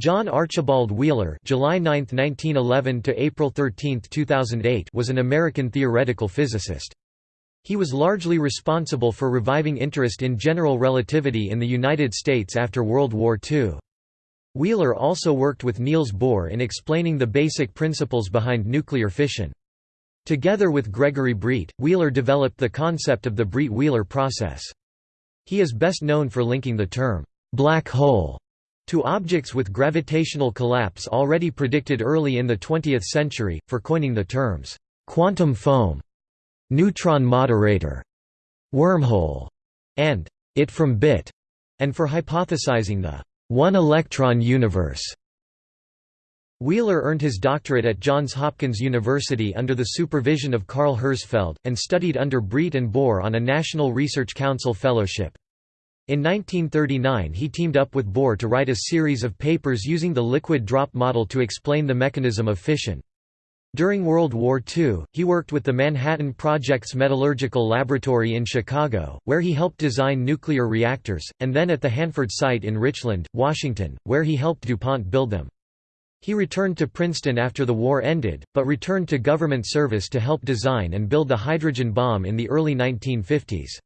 John Archibald Wheeler July 9, 1911 to April 13, 2008 was an American theoretical physicist. He was largely responsible for reviving interest in general relativity in the United States after World War II. Wheeler also worked with Niels Bohr in explaining the basic principles behind nuclear fission. Together with Gregory Breit, Wheeler developed the concept of the Breit-Wheeler process. He is best known for linking the term, black hole to objects with gravitational collapse already predicted early in the 20th century, for coining the terms, quantum foam, neutron moderator, wormhole, and it from bit, and for hypothesizing the one-electron universe. Wheeler earned his doctorate at Johns Hopkins University under the supervision of Karl Herzfeld, and studied under Breit and Bohr on a National Research Council fellowship. In 1939 he teamed up with Bohr to write a series of papers using the liquid drop model to explain the mechanism of fission. During World War II, he worked with the Manhattan Project's Metallurgical Laboratory in Chicago, where he helped design nuclear reactors, and then at the Hanford site in Richland, Washington, where he helped DuPont build them. He returned to Princeton after the war ended, but returned to government service to help design and build the hydrogen bomb in the early 1950s.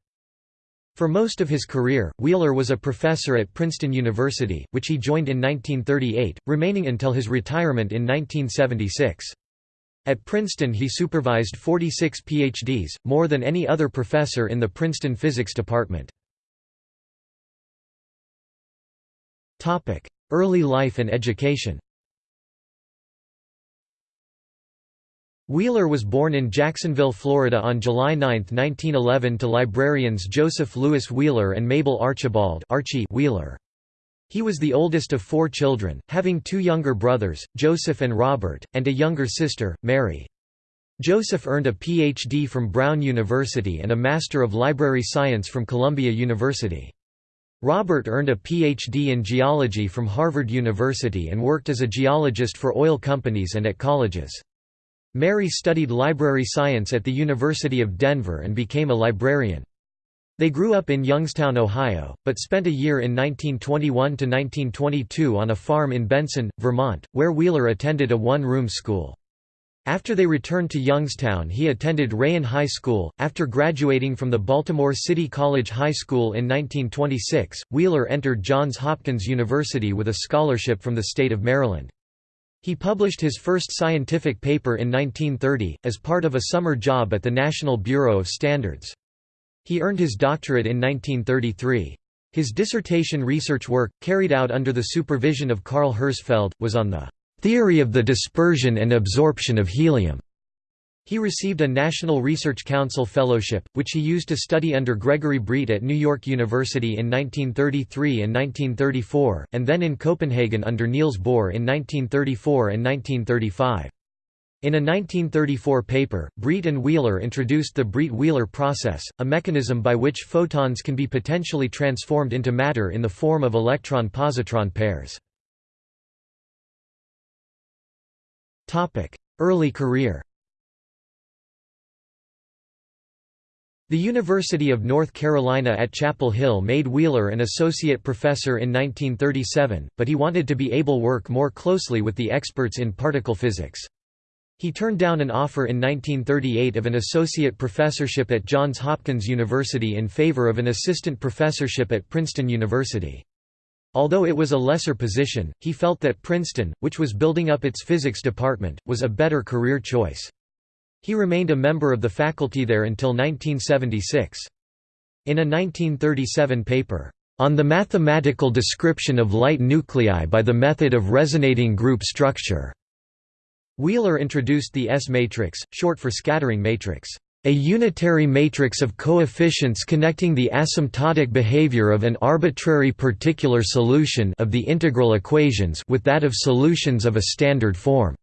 For most of his career, Wheeler was a professor at Princeton University, which he joined in 1938, remaining until his retirement in 1976. At Princeton he supervised 46 PhDs, more than any other professor in the Princeton physics department. Early life and education Wheeler was born in Jacksonville, Florida on July 9, 1911 to librarians Joseph Lewis Wheeler and Mabel Archibald Archie Wheeler. He was the oldest of four children, having two younger brothers, Joseph and Robert, and a younger sister, Mary. Joseph earned a Ph.D. from Brown University and a Master of Library Science from Columbia University. Robert earned a Ph.D. in geology from Harvard University and worked as a geologist for oil companies and at colleges. Mary studied library science at the University of Denver and became a librarian. They grew up in Youngstown, Ohio, but spent a year in 1921–1922 on a farm in Benson, Vermont, where Wheeler attended a one-room school. After they returned to Youngstown he attended Rayen High School. After graduating from the Baltimore City College High School in 1926, Wheeler entered Johns Hopkins University with a scholarship from the state of Maryland. He published his first scientific paper in 1930, as part of a summer job at the National Bureau of Standards. He earned his doctorate in 1933. His dissertation research work, carried out under the supervision of Karl Herzfeld, was on the theory of the dispersion and absorption of helium. He received a National Research Council Fellowship, which he used to study under Gregory Breit at New York University in 1933 and 1934, and then in Copenhagen under Niels Bohr in 1934 and 1935. In a 1934 paper, Breit and Wheeler introduced the Breit-Wheeler process, a mechanism by which photons can be potentially transformed into matter in the form of electron-positron pairs. Early career The University of North Carolina at Chapel Hill made Wheeler an associate professor in 1937, but he wanted to be able to work more closely with the experts in particle physics. He turned down an offer in 1938 of an associate professorship at Johns Hopkins University in favor of an assistant professorship at Princeton University. Although it was a lesser position, he felt that Princeton, which was building up its physics department, was a better career choice. He remained a member of the faculty there until 1976. In a 1937 paper, "...on the mathematical description of light nuclei by the method of resonating group structure," Wheeler introduced the S-matrix, short for scattering matrix, a unitary matrix of coefficients connecting the asymptotic behavior of an arbitrary particular solution of the integral equations with that of solutions of a standard form.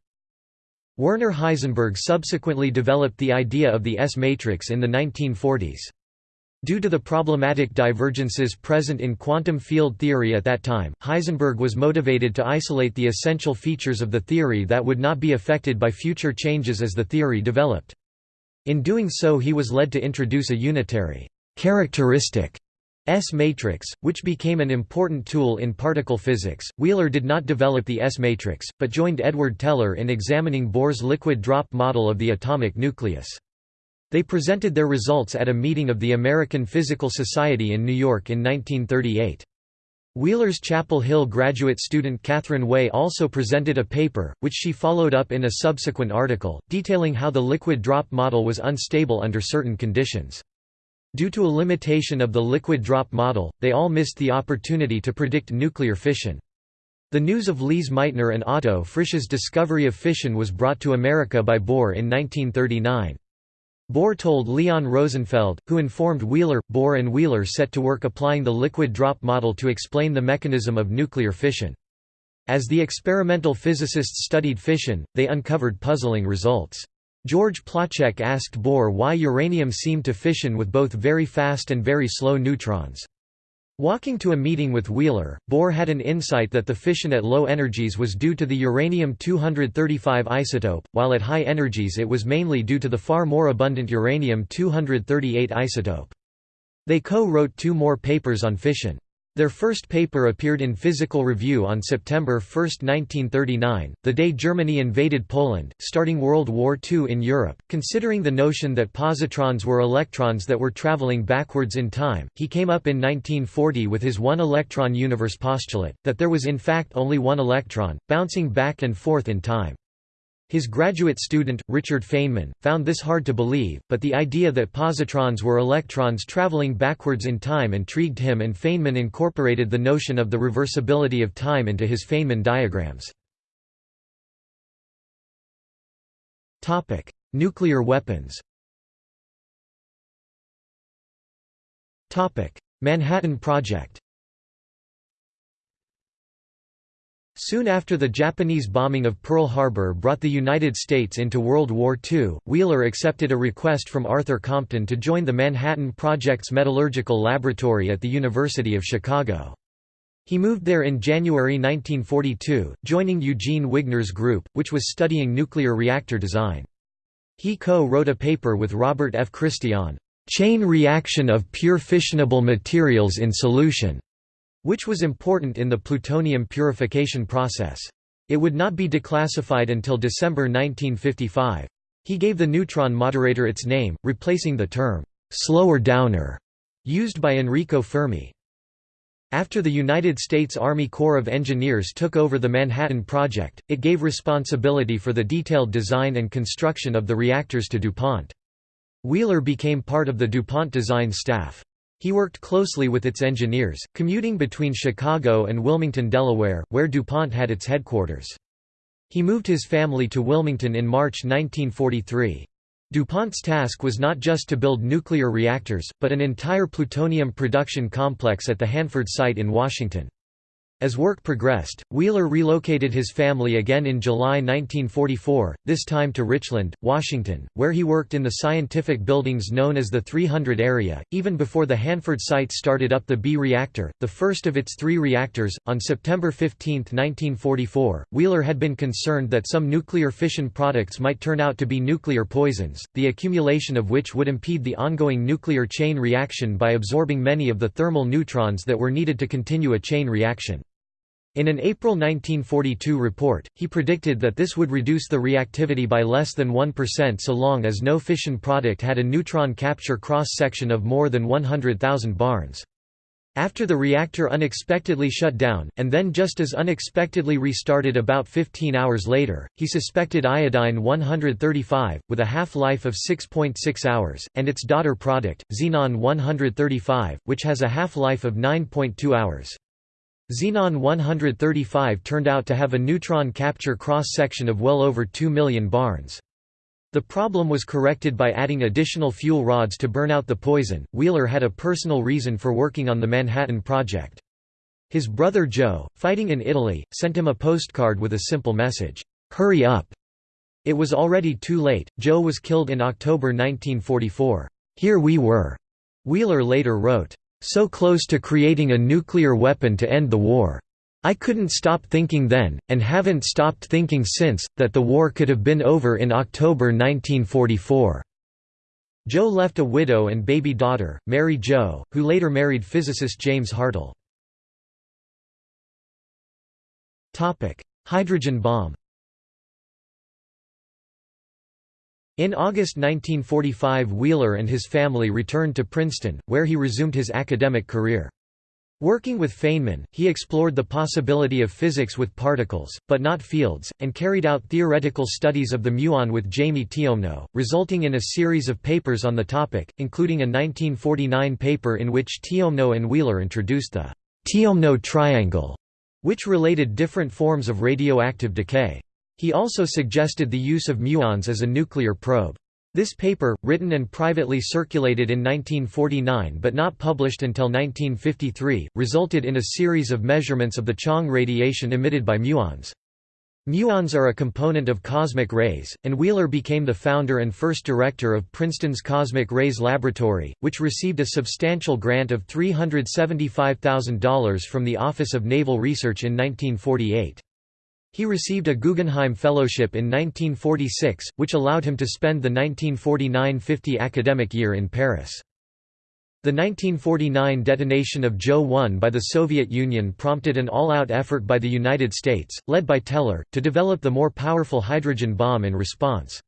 Werner Heisenberg subsequently developed the idea of the S-matrix in the 1940s. Due to the problematic divergences present in quantum field theory at that time, Heisenberg was motivated to isolate the essential features of the theory that would not be affected by future changes as the theory developed. In doing so he was led to introduce a unitary characteristic S-matrix, which became an important tool in particle physics. Wheeler did not develop the S-matrix, but joined Edward Teller in examining Bohr's liquid drop model of the atomic nucleus. They presented their results at a meeting of the American Physical Society in New York in 1938. Wheeler's Chapel Hill graduate student Katharine Way also presented a paper, which she followed up in a subsequent article, detailing how the liquid drop model was unstable under certain conditions. Due to a limitation of the liquid drop model, they all missed the opportunity to predict nuclear fission. The news of Lise Meitner and Otto Frisch's discovery of fission was brought to America by Bohr in 1939. Bohr told Leon Rosenfeld, who informed Wheeler. Bohr and Wheeler set to work applying the liquid drop model to explain the mechanism of nuclear fission. As the experimental physicists studied fission, they uncovered puzzling results. George Placzek asked Bohr why uranium seemed to fission with both very fast and very slow neutrons. Walking to a meeting with Wheeler, Bohr had an insight that the fission at low energies was due to the uranium-235 isotope, while at high energies it was mainly due to the far more abundant uranium-238 isotope. They co-wrote two more papers on fission. Their first paper appeared in Physical Review on September 1, 1939, the day Germany invaded Poland, starting World War II in Europe. Considering the notion that positrons were electrons that were traveling backwards in time, he came up in 1940 with his one-electron universe postulate, that there was in fact only one electron, bouncing back and forth in time. His graduate student, Richard Feynman, found this hard to believe, but the idea that positrons were electrons traveling backwards in time intrigued him and Feynman incorporated the notion of the reversibility of time into his Feynman diagrams. Nuclear weapons Manhattan Project Soon after the Japanese bombing of Pearl Harbor brought the United States into World War II, Wheeler accepted a request from Arthur Compton to join the Manhattan Project's metallurgical laboratory at the University of Chicago. He moved there in January 1942, joining Eugene Wigner's group, which was studying nuclear reactor design. He co-wrote a paper with Robert F. Christy on "...chain reaction of pure fissionable materials in solution." Which was important in the plutonium purification process. It would not be declassified until December 1955. He gave the neutron moderator its name, replacing the term, slower downer, used by Enrico Fermi. After the United States Army Corps of Engineers took over the Manhattan Project, it gave responsibility for the detailed design and construction of the reactors to DuPont. Wheeler became part of the DuPont design staff. He worked closely with its engineers, commuting between Chicago and Wilmington, Delaware, where DuPont had its headquarters. He moved his family to Wilmington in March 1943. DuPont's task was not just to build nuclear reactors, but an entire plutonium production complex at the Hanford site in Washington. As work progressed, Wheeler relocated his family again in July 1944, this time to Richland, Washington, where he worked in the scientific buildings known as the 300 area, even before the Hanford site started up the B reactor, the first of its three reactors. On September 15, 1944, Wheeler had been concerned that some nuclear fission products might turn out to be nuclear poisons, the accumulation of which would impede the ongoing nuclear chain reaction by absorbing many of the thermal neutrons that were needed to continue a chain reaction. In an April 1942 report, he predicted that this would reduce the reactivity by less than 1% so long as no fission product had a neutron capture cross-section of more than 100,000 barns. After the reactor unexpectedly shut down, and then just as unexpectedly restarted about 15 hours later, he suspected iodine-135, with a half-life of 6.6 .6 hours, and its daughter product, xenon-135, which has a half-life of 9.2 hours. Xenon 135 turned out to have a neutron capture cross-section of well over 2 million barns. The problem was corrected by adding additional fuel rods to burn out the poison. Wheeler had a personal reason for working on the Manhattan Project. His brother Joe, fighting in Italy, sent him a postcard with a simple message, "Hurry up." It was already too late. Joe was killed in October 1944. Here we were. Wheeler later wrote, so close to creating a nuclear weapon to end the war. I couldn't stop thinking then, and haven't stopped thinking since, that the war could have been over in October 1944. Joe left a widow and baby daughter, Mary Jo, who later married physicist James Hartle. Hydrogen bomb In August 1945 Wheeler and his family returned to Princeton, where he resumed his academic career. Working with Feynman, he explored the possibility of physics with particles, but not fields, and carried out theoretical studies of the muon with Jayme Tiomno, resulting in a series of papers on the topic, including a 1949 paper in which Tiomno and Wheeler introduced the Tiomno triangle, which related different forms of radioactive decay. He also suggested the use of muons as a nuclear probe. This paper, written and privately circulated in 1949 but not published until 1953, resulted in a series of measurements of the Chong radiation emitted by muons. Muons are a component of cosmic rays, and Wheeler became the founder and first director of Princeton's Cosmic Rays Laboratory, which received a substantial grant of $375,000 from the Office of Naval Research in 1948. He received a Guggenheim Fellowship in 1946, which allowed him to spend the 1949–50 academic year in Paris. The 1949 detonation of Joe-1 by the Soviet Union prompted an all-out effort by the United States, led by Teller, to develop the more powerful hydrogen bomb in response.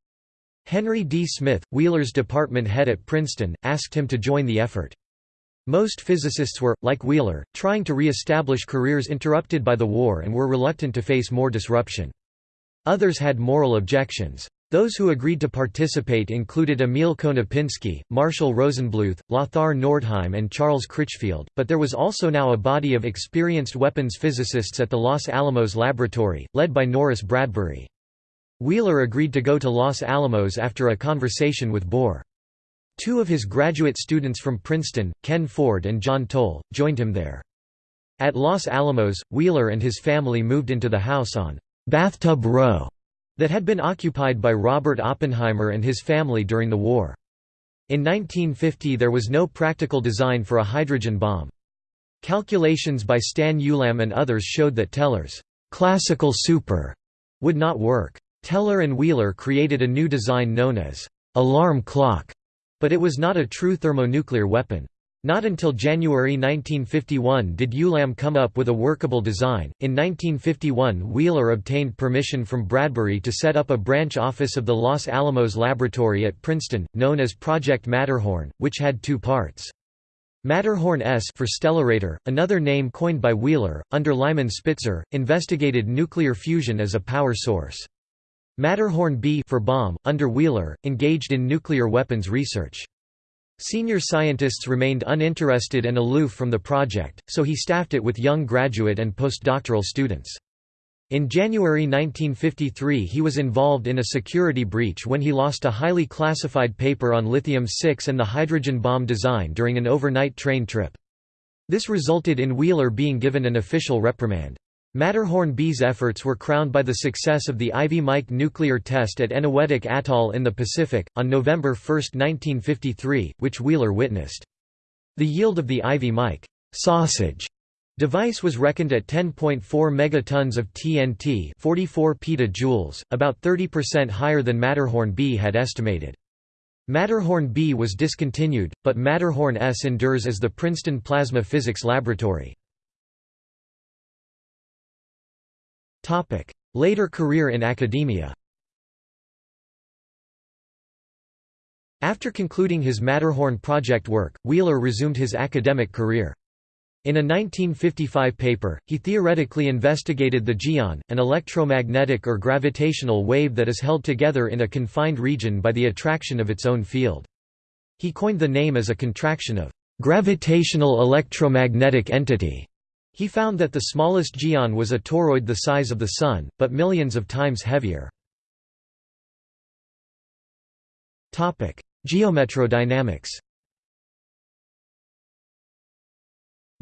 Henry D. Smyth, Wheeler's department head at Princeton, asked him to join the effort. Most physicists were, like Wheeler, trying to re-establish careers interrupted by the war and were reluctant to face more disruption. Others had moral objections. Those who agreed to participate included Emil Konopinski, Marshall Rosenbluth, Lothar Nordheim and Charles Critchfield, but there was also now a body of experienced weapons physicists at the Los Alamos Laboratory, led by Norris Bradbury. Wheeler agreed to go to Los Alamos after a conversation with Bohr. Two of his graduate students from Princeton, Ken Ford and John Toll, joined him there. At Los Alamos, Wheeler and his family moved into the house on Bathtub Row that had been occupied by Robert Oppenheimer and his family during the war. In 1950 there was no practical design for a hydrogen bomb. Calculations by Stan Ulam and others showed that Teller's classical super would not work. Teller and Wheeler created a new design known as alarm clock but it was not a true thermonuclear weapon. Not until January 1951 did Ulam come up with a workable design. In 1951, Wheeler obtained permission from Bradbury to set up a branch office of the Los Alamos Laboratory at Princeton, known as Project Matterhorn, which had two parts. Matterhorn S for Stellarator, another name coined by Wheeler, under Lyman Spitzer, investigated nuclear fusion as a power source. Matterhorn B for bomb, under Wheeler, engaged in nuclear weapons research. Senior scientists remained uninterested and aloof from the project, so he staffed it with young graduate and postdoctoral students. In January 1953 he was involved in a security breach when he lost a highly classified paper on lithium-6 and the hydrogen bomb design during an overnight train trip. This resulted in Wheeler being given an official reprimand. Matterhorn B's efforts were crowned by the success of the Ivy Mike nuclear test at Eniwetok Atoll in the Pacific, on November 1, 1953, which Wheeler witnessed. The yield of the Ivy Mike sausage device was reckoned at 10.4 megatons of TNT 44 petajoules, about 30% higher than Matterhorn B had estimated. Matterhorn B was discontinued, but Matterhorn S endures as the Princeton Plasma Physics Laboratory. Later career in academia After concluding his Matterhorn project work, Wheeler resumed his academic career. In a 1955 paper, he theoretically investigated the geon, an electromagnetic or gravitational wave that is held together in a confined region by the attraction of its own field. He coined the name as a contraction of gravitational electromagnetic entity. He found that the smallest geon was a toroid the size of the Sun, but millions of times heavier. Geometrodynamics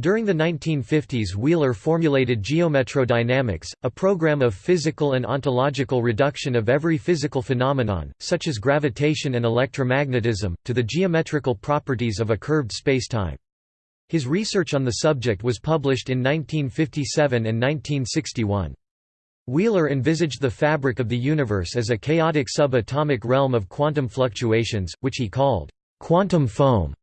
During the 1950s Wheeler formulated geometrodynamics, a program of physical and ontological reduction of every physical phenomenon, such as gravitation and electromagnetism, to the geometrical properties of a curved spacetime. His research on the subject was published in 1957 and 1961. Wheeler envisaged the fabric of the universe as a chaotic subatomic realm of quantum fluctuations, which he called Quantum foam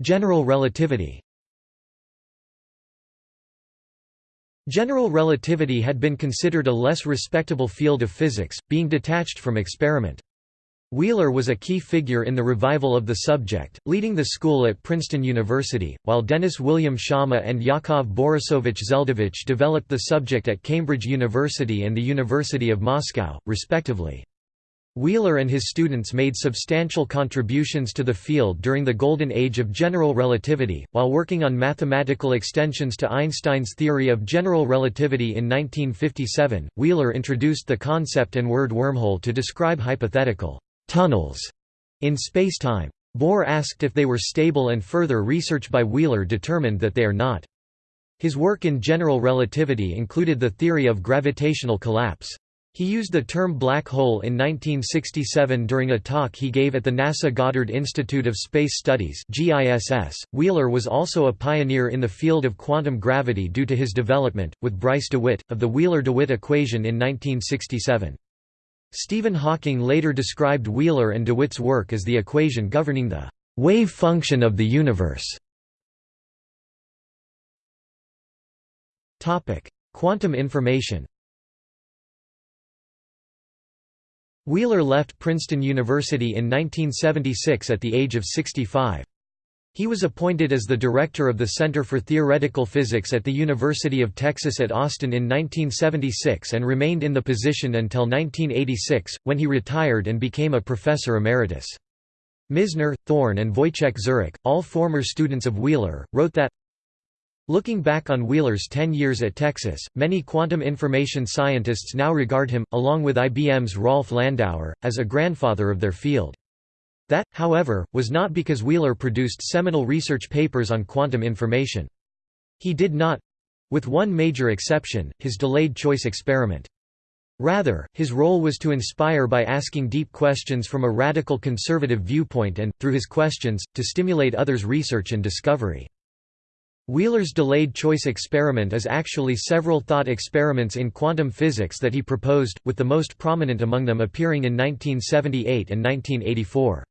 General relativity General relativity had been considered a less respectable field of physics, being detached from experiment. Wheeler was a key figure in the revival of the subject, leading the school at Princeton University, while Dennis William Sciama and Yakov Borisovich Zeldovich developed the subject at Cambridge University and the University of Moscow, respectively. Wheeler and his students made substantial contributions to the field during the golden age of general relativity, while working on mathematical extensions to Einstein's theory of general relativity in 1957. Wheeler introduced the concept and word wormhole to describe hypothetical tunnels in spacetime. Bohr asked if they were stable and further research by Wheeler determined that they are not. His work in general relativity included the theory of gravitational collapse. He used the term black hole in 1967 during a talk he gave at the NASA Goddard Institute of Space Studies (GISS). Wheeler was also a pioneer in the field of quantum gravity due to his development, with Bryce DeWitt, of the Wheeler-DeWitt equation in 1967. Stephen Hawking later described Wheeler and DeWitt's work as the equation governing the wave function of the universe. Quantum information Wheeler left Princeton University in 1976 at the age of 65. He was appointed as the director of the Center for Theoretical Physics at the University of Texas at Austin in 1976 and remained in the position until 1986, when he retired and became a professor emeritus. Misner, Thorne and Wojciech Zurek, all former students of Wheeler, wrote that Looking back on Wheeler's 10 years at Texas, many quantum information scientists now regard him, along with IBM's Rolf Landauer, as a grandfather of their field. That, however, was not because Wheeler produced seminal research papers on quantum information. He did not—with one major exception, his delayed choice experiment. Rather, his role was to inspire by asking deep questions from a radical conservative viewpoint and, through his questions, to stimulate others' research and discovery. Wheeler's delayed choice experiment is actually several thought experiments in quantum physics that he proposed, with the most prominent among them appearing in 1978 and 1984.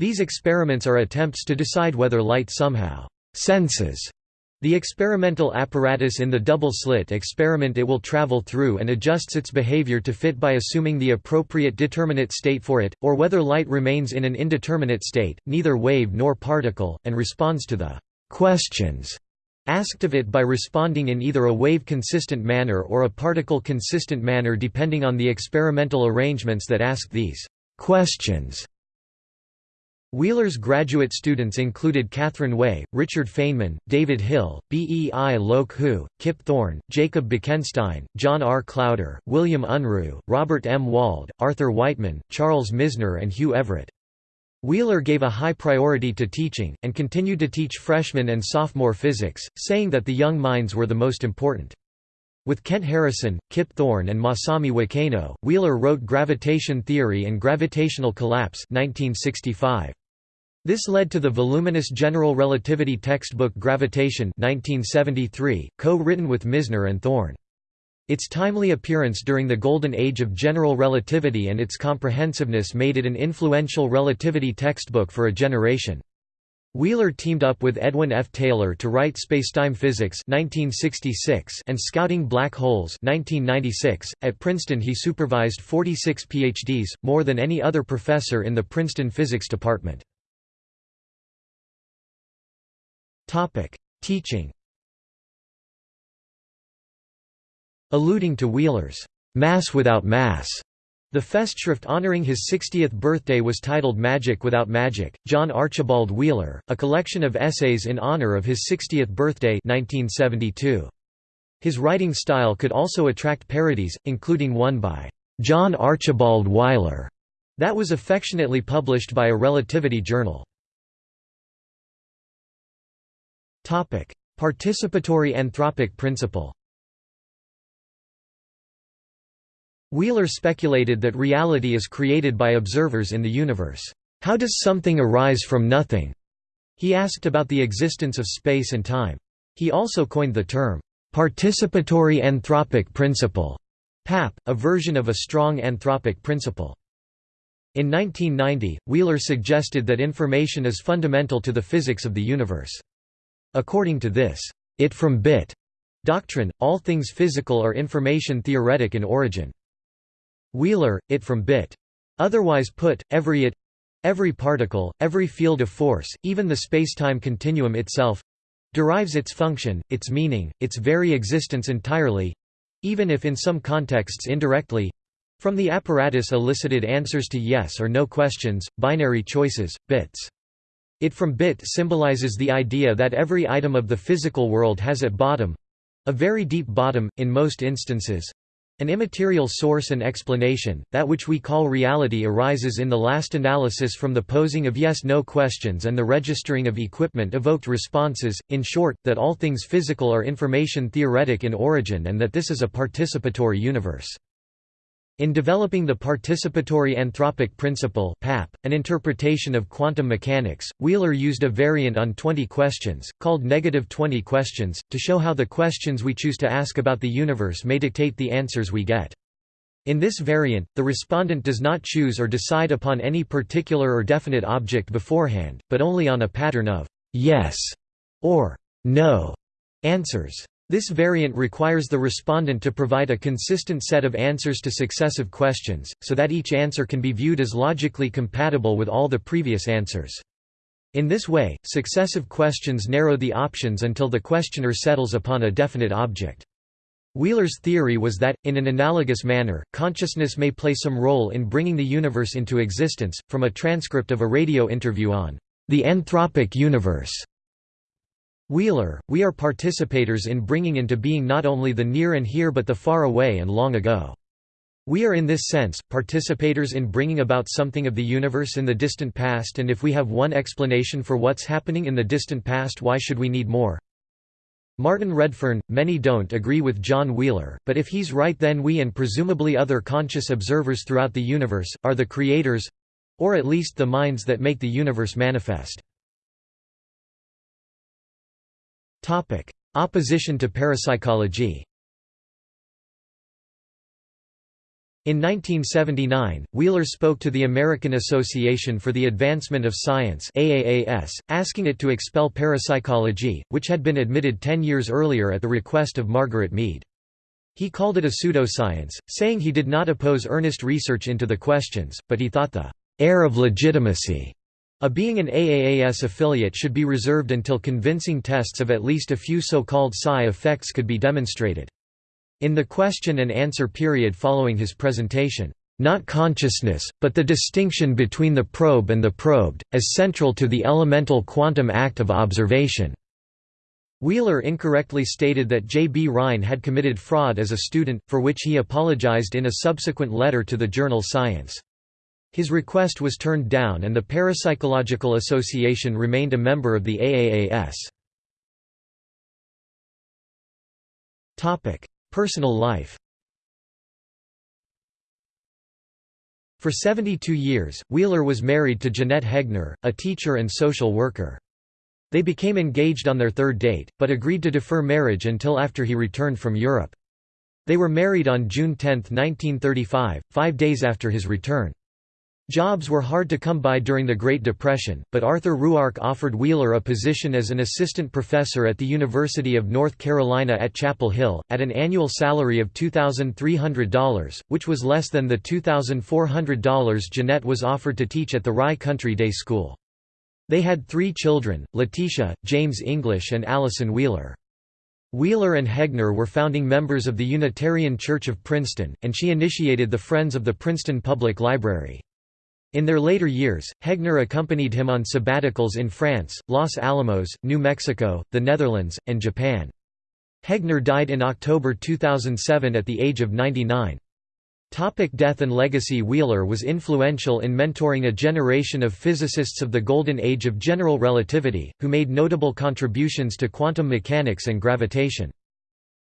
These experiments are attempts to decide whether light somehow senses the experimental apparatus in the double-slit experiment it will travel through and adjusts its behavior to fit by assuming the appropriate determinate state for it, or whether light remains in an indeterminate state, neither wave nor particle, and responds to the questions asked of it by responding in either a wave-consistent manner or a particle-consistent manner depending on the experimental arrangements that ask these questions. Wheeler's graduate students included Katharine Way, Richard Feynman, David Hill, B. E. I. Loke Hu, Kip Thorne, Jacob Bekenstein, John R. Klauder, William Unruh, Robert M. Wald, Arthur Wightman, Charles Misner and Hugh Everett. Wheeler gave a high priority to teaching, and continued to teach freshman and sophomore physics, saying that the young minds were the most important. With Kent Harrison, Kip Thorne and Masami Wakano, Wheeler wrote Gravitation Theory and Gravitational Collapse 1965. This led to the voluminous general relativity textbook Gravitation 1973, co-written with Misner and Thorne. Its timely appearance during the golden age of general relativity and its comprehensiveness made it an influential relativity textbook for a generation. Wheeler teamed up with Edwin F. Taylor to write Spacetime Physics 1966 and Scouting Black Holes 1996. .At Princeton he supervised 46 PhDs, more than any other professor in the Princeton physics department. Teaching Alluding to Wheeler's Mass Without Mass, the Festschrift honoring his 60th birthday was titled Magic Without Magic. John Archibald Wheeler, a collection of essays in honor of his 60th birthday 1972. His writing style could also attract parodies, including one by John Archibald Wheeler that was affectionately published by a relativity journal. Participatory anthropic principle Wheeler speculated that reality is created by observers in the universe. How does something arise from nothing? He asked about the existence of space and time. He also coined the term, participatory anthropic principle, PAP, a version of a strong anthropic principle. In 1990, Wheeler suggested that information is fundamental to the physics of the universe. According to this, it from bit doctrine, all things physical are information theoretic in origin. Wheeler, it from bit. Otherwise put, every it every particle, every field of force, even the spacetime continuum itself derives its function, its meaning, its very existence entirely even if in some contexts indirectly from the apparatus elicited answers to yes or no questions, binary choices, bits. It from bit symbolizes the idea that every item of the physical world has at bottom—a very deep bottom, in most instances, an immaterial source and explanation, that which we call reality arises in the last analysis from the posing of yes-no questions and the registering of equipment-evoked responses, in short, that all things physical are information theoretic in origin and that this is a participatory universe. In developing the participatory anthropic principle (PAP), an interpretation of quantum mechanics, Wheeler used a variant on 20 questions, called negative 20 questions, to show how the questions we choose to ask about the universe may dictate the answers we get. In this variant, the respondent does not choose or decide upon any particular or definite object beforehand, but only on a pattern of yes or no answers. This variant requires the respondent to provide a consistent set of answers to successive questions, so that each answer can be viewed as logically compatible with all the previous answers. In this way, successive questions narrow the options until the questioner settles upon a definite object. Wheeler's theory was that, in an analogous manner, consciousness may play some role in bringing the universe into existence, from a transcript of a radio interview on the anthropic universe. Wheeler, we are participators in bringing into being not only the near and here but the far away and long ago. We are in this sense, participators in bringing about something of the universe in the distant past and if we have one explanation for what's happening in the distant past why should we need more? Martin Redfern, many don't agree with John Wheeler, but if he's right then we and presumably other conscious observers throughout the universe, are the creators—or at least the minds that make the universe manifest. Topic: Opposition to parapsychology. In 1979, Wheeler spoke to the American Association for the Advancement of Science AAAS, asking it to expel parapsychology, which had been admitted ten years earlier at the request of Margaret Mead. He called it a pseudoscience, saying he did not oppose earnest research into the questions, but he thought the air of legitimacy a being an AAAS affiliate should be reserved until convincing tests of at least a few so-called psi effects could be demonstrated. In the question and answer period following his presentation, "...not consciousness, but the distinction between the probe and the probed, as central to the elemental quantum act of observation." Wheeler incorrectly stated that J. B. Rhine had committed fraud as a student, for which he apologized in a subsequent letter to the journal Science. His request was turned down and the Parapsychological Association remained a member of the AAAS. Personal life For 72 years, Wheeler was married to Janette Hegner, a teacher and social worker. They became engaged on their third date, but agreed to defer marriage until after he returned from Europe. They were married on June 10, 1935, five days after his return. Jobs were hard to come by during the Great Depression, but Arthur Ruark offered Wheeler a position as an assistant professor at the University of North Carolina at Chapel Hill, at an annual salary of $2,300, which was less than the $2,400 Janette was offered to teach at the Rye Country Day School. They had three children, Letitia, James English and Allison Wheeler. Wheeler and Hegner were founding members of the Unitarian Church of Princeton, and she initiated the Friends of the Princeton Public Library. In their later years, Hegner accompanied him on sabbaticals in France, Los Alamos, New Mexico, the Netherlands, and Japan. Hegner died in October 2007 at the age of 99. Topic death and legacy Wheeler was influential in mentoring a generation of physicists of the golden age of general relativity, who made notable contributions to quantum mechanics and gravitation.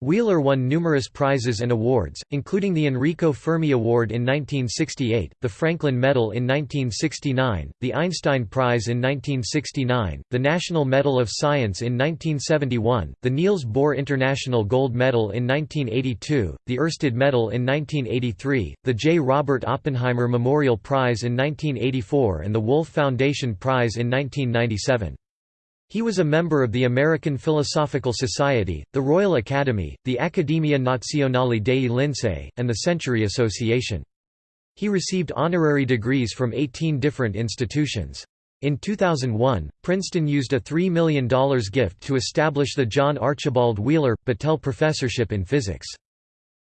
Wheeler won numerous prizes and awards, including the Enrico Fermi Award in 1968, the Franklin Medal in 1969, the Einstein Prize in 1969, the National Medal of Science in 1971, the Niels Bohr International Gold Medal in 1982, the Ørsted Medal in 1983, the J. Robert Oppenheimer Memorial Prize in 1984 and the Wolf Foundation Prize in 1997. He was a member of the American Philosophical Society, the Royal Academy, the Accademia Nazionale dei Lincei, and the Century Association. He received honorary degrees from 18 different institutions. In 2001, Princeton used a $3 million gift to establish the John Archibald Wheeler, Battelle Professorship in Physics.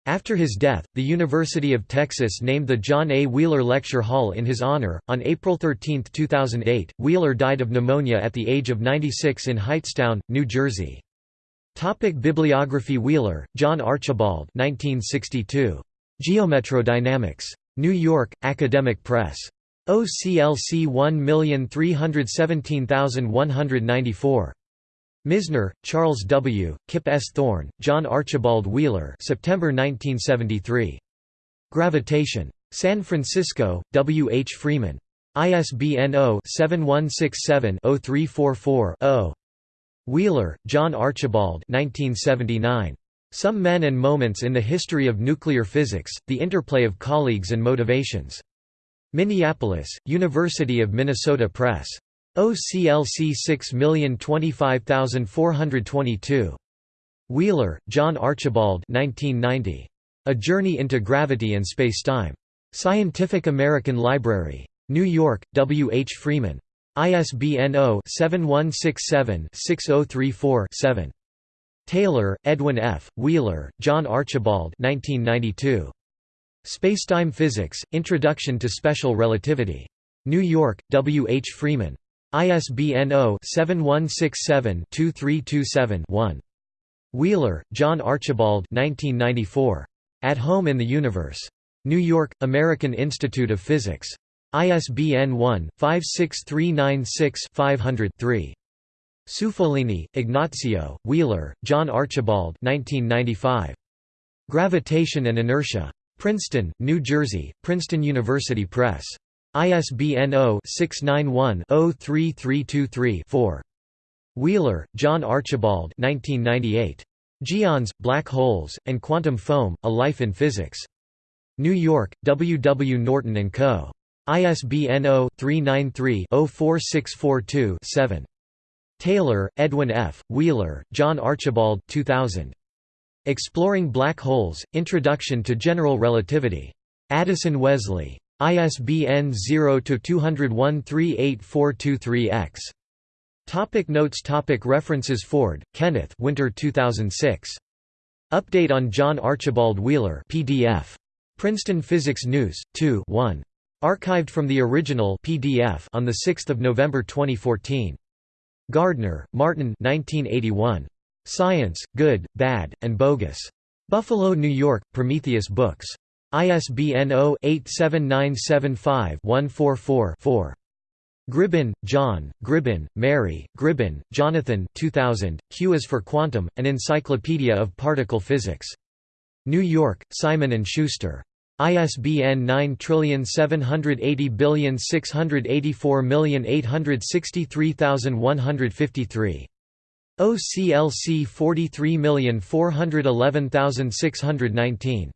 After his death, the University of Texas named the John A. Wheeler Lecture Hall in his honor. On April 13, 2008, Wheeler died of pneumonia at the age of 96 in Hightstown, New Jersey. Topic Bibliography Wheeler, John Archibald 1962. Geometrodynamics. New York, Academic Press. OCLC 1317194. Misner, Charles W., Kip S. Thorne, John Archibald Wheeler September 1973. Gravitation. San Francisco, W. H. Freeman. ISBN 0-7167-0344-0. Wheeler, John Archibald 1979. Some Men and Moments in the History of Nuclear Physics, The Interplay of Colleagues and Motivations. Minneapolis, University of Minnesota Press. OCLC 6025422. Wheeler, John Archibald 1990. A Journey into Gravity and Spacetime. Scientific American Library. New York, W. H. Freeman. ISBN 0-7167-6034-7. Taylor, Edwin F., Wheeler, John Archibald 1992. Spacetime Physics, Introduction to Special Relativity. New York, W. H. Freeman. ISBN 0-7167-2327-1. Wheeler, John Archibald 1994. At Home in the Universe. New York, American Institute of Physics. ISBN 1-56396-500-3. Ciufolini, Ignazio, Wheeler, John Archibald 1995. Gravitation and Inertia. Princeton, New Jersey, Princeton University Press. ISBN 0-691-03323-4. Wheeler, John Archibald 1998. Geons, Black Holes, and Quantum Foam, A Life in Physics. New York, W. W. Norton & Co. ISBN 0-393-04642-7. Taylor, Edwin F., Wheeler, John Archibald 2000. Exploring Black Holes, Introduction to General Relativity. Addison Wesley. ISBN 0-201-38423-X. Topic notes topic References Ford, Kenneth Winter 2006. Update on John Archibald Wheeler PDF. Princeton Physics News, 2 1. Archived from the original PDF on 6 November 2014. Gardner, Martin 1981. Science, Good, Bad, and Bogus. Buffalo, New York, Prometheus Books. ISBN 0-87975-144-4. Gribbin, John, Gribbin, Mary, Gribbin, Jonathan 2000, Q is for Quantum, An Encyclopedia of Particle Physics. New York, Simon & Schuster. ISBN 9780684863153. OCLC 43411619.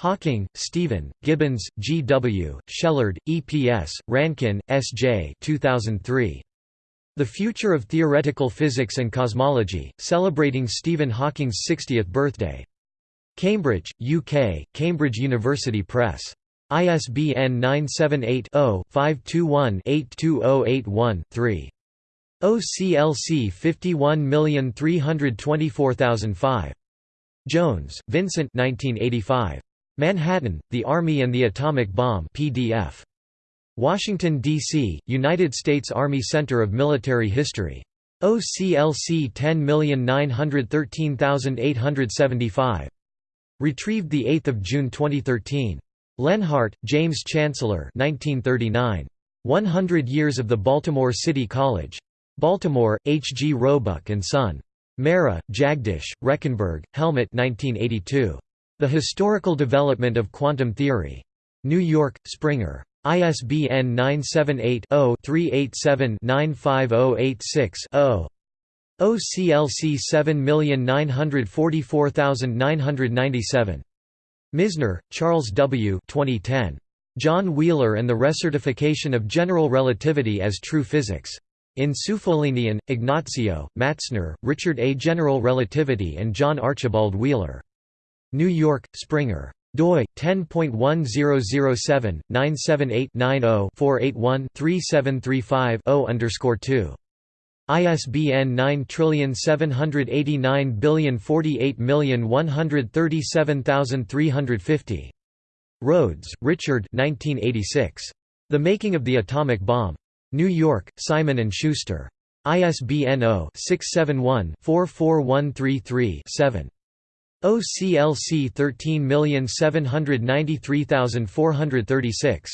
Hawking, Stephen, Gibbons, G. W., Shellard, E. P. S., Rankin, S. J. 2003. The Future of Theoretical Physics and Cosmology, celebrating Stephen Hawking's 60th birthday. Cambridge, UK, Cambridge University Press. ISBN 978-0-521-82081-3. OCLC 51324005. Jones, Vincent 1985. Manhattan, The Army and the Atomic Bomb PDF. Washington, D.C., United States Army Center of Military History. OCLC 10913875. Retrieved 8 June 2013. Leonhart, James Chancellor 1939. 100 Years of the Baltimore City College. Baltimore, H. G. Roebuck and Son. Mehra, Jagdish, Rechenberg, Helmut 1982. The Historical Development of Quantum Theory. New York, Springer. ISBN 978-0-387-95086-0. OCLC 7944997. Misner, Charles W. 2010. John Wheeler and the Recertification of General Relativity as True Physics. In Ciufolini, Ignazio, Matzner, Richard A. General Relativity and John Archibald Wheeler. New York, Springer doi 10.1007 978 90 481 3735 0 underscore 2 ISBN 97808137350 Rhodes, Richard 1986. The Making of the Atomic Bomb. New York, Simon & Schuster. ISBN 0-671-44133-7. OCLC 13793436.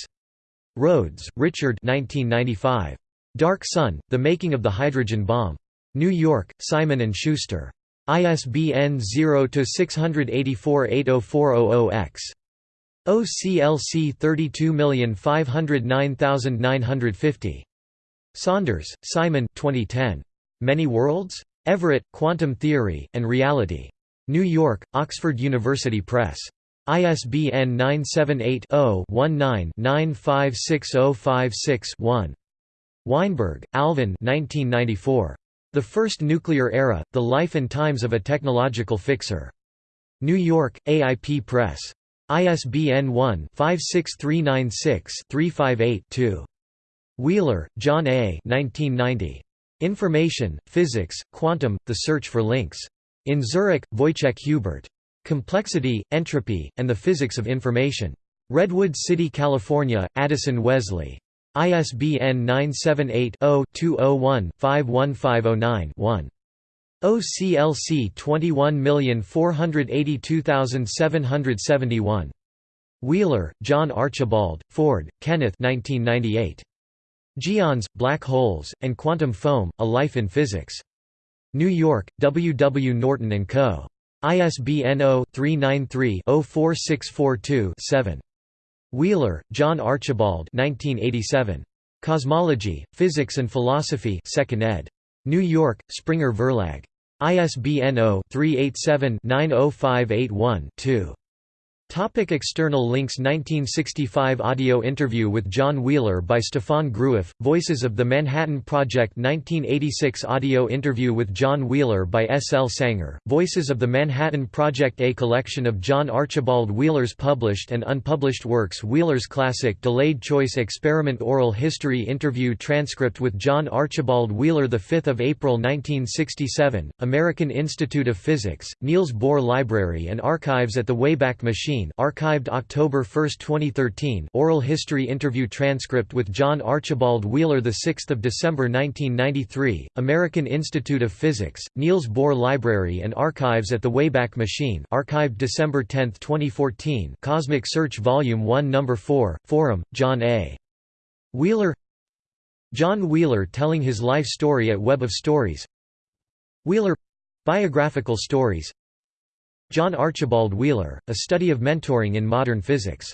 Rhodes, Richard 1995. Dark Sun, The Making of the Hydrogen Bomb. New York, Simon & Schuster. ISBN 0-684-80400-X. OCLC 32509950. Saunders, Simon 2010. Many Worlds? Everett, Quantum Theory, and Reality. New York, Oxford University Press. ISBN 978-0-19-956056-1. Weinberg, Alvin The First Nuclear Era, The Life and Times of a Technological Fixer. New York, AIP Press. ISBN 1-56396-358-2. Wheeler, John A. 1990. Information, Physics, Quantum, The Search for Links. In Zurek, Wojciech Hubert. Complexity, Entropy, and the Physics of Information. Redwood City, California, Addison Wesley. ISBN 978-0-201-51509-1. OCLC 21482771. Wheeler, John Archibald, Ford, Kenneth 1998. Geons, Black Holes, and Quantum Foam, A Life in Physics. New York, W. W. Norton & Co. ISBN 0-393-04642-7. Wheeler, John Archibald 1987. Cosmology, Physics and Philosophy 2nd ed. New York, Springer Verlag. ISBN 0-387-90581-2. Topic external links 1965 audio interview with John Wheeler by Stephane Groueff, Voices of the Manhattan Project 1986 audio interview with John Wheeler by S. L. Sanger, Voices of the Manhattan Project A collection of John Archibald Wheeler's published and unpublished works Wheeler's classic Delayed Choice Experiment Oral History Interview transcript with John Archibald Wheeler 5 April 1967, American Institute of Physics, Niels Bohr Library and Archives at the Wayback Machine archived October 1, 2013 oral history interview transcript with John Archibald Wheeler 6 December 1993, American Institute of Physics, Niels Bohr Library and Archives at the Wayback Machine archived December 10, 2014 Cosmic Search Volume 1 No. 4, Forum, John A. Wheeler John Wheeler telling his life story at Web of Stories Wheeler Biographical stories John Archibald Wheeler, A Study of Mentoring in Modern Physics